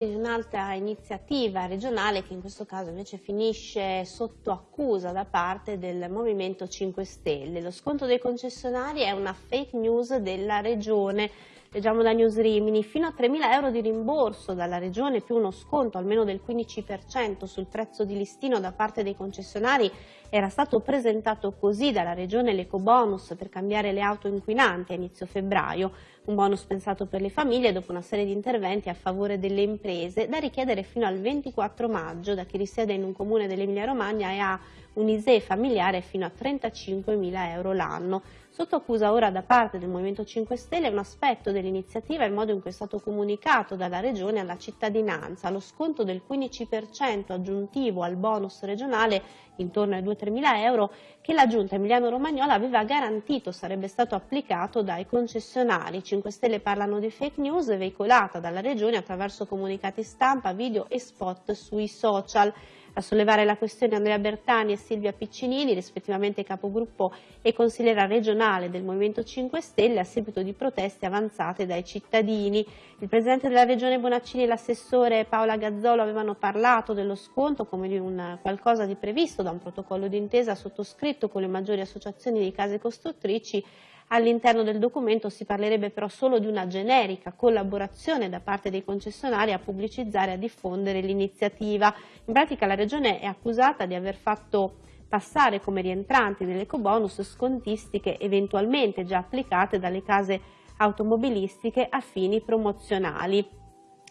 Un'altra iniziativa regionale che in questo caso invece finisce sotto accusa da parte del Movimento 5 Stelle. Lo sconto dei concessionari è una fake news della regione. Leggiamo da News Rimini, fino a 3.000 euro di rimborso dalla regione più uno sconto almeno del 15% sul prezzo di listino da parte dei concessionari era stato presentato così dalla regione l'ecobonus per cambiare le auto inquinanti a inizio febbraio, un bonus pensato per le famiglie dopo una serie di interventi a favore delle imprese da richiedere fino al 24 maggio da chi risiede in un comune dell'Emilia Romagna e ha un ISE familiare fino a 35.000 euro l'anno. Sotto accusa ora da parte del Movimento 5 Stelle un aspetto dell'iniziativa è il modo in cui è stato comunicato dalla Regione alla cittadinanza, lo sconto del 15% aggiuntivo al bonus regionale intorno ai 2-3 mila euro che la Giunta Emiliano-Romagnola aveva garantito sarebbe stato applicato dai concessionari. 5 Stelle parlano di fake news veicolata dalla Regione attraverso comunicati stampa, video e spot sui social. A sollevare la questione Andrea Bertani e Silvia Piccinini, rispettivamente capogruppo e consigliera regionale del Movimento 5 Stelle, a seguito di proteste avanzate dai cittadini. Il Presidente della Regione Bonaccini e l'assessore Paola Gazzolo avevano parlato dello sconto come di un qualcosa di previsto da un protocollo d'intesa sottoscritto con le maggiori associazioni di case costruttrici All'interno del documento si parlerebbe però solo di una generica collaborazione da parte dei concessionari a pubblicizzare e a diffondere l'iniziativa. In pratica la Regione è accusata di aver fatto passare come rientranti nell'ecobonus scontistiche eventualmente già applicate dalle case automobilistiche a fini promozionali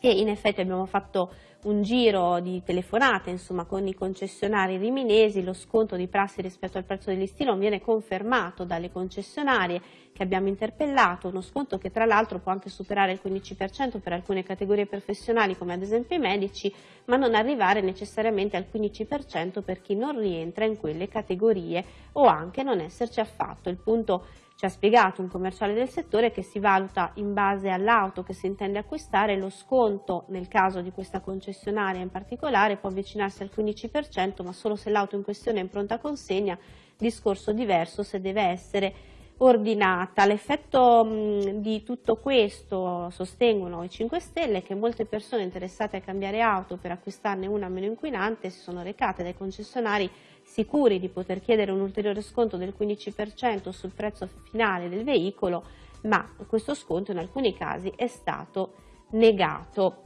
e in effetti abbiamo fatto un giro di telefonate insomma, con i concessionari riminesi, lo sconto di prassi rispetto al prezzo del listino viene confermato dalle concessionarie che abbiamo interpellato, uno sconto che tra l'altro può anche superare il 15% per alcune categorie professionali come ad esempio i medici, ma non arrivare necessariamente al 15% per chi non rientra in quelle categorie o anche non esserci affatto. Il punto ci ha spiegato un commerciale del settore che si valuta in base all'auto che si intende acquistare lo sconto nel caso di questa concessionaria in particolare può avvicinarsi al 15% ma solo se l'auto in questione è in pronta consegna, discorso diverso se deve essere ordinata. L'effetto di tutto questo, sostengono i 5 Stelle, che molte persone interessate a cambiare auto per acquistarne una meno inquinante si sono recate dai concessionari sicuri di poter chiedere un ulteriore sconto del 15% sul prezzo finale del veicolo, ma questo sconto in alcuni casi è stato negato.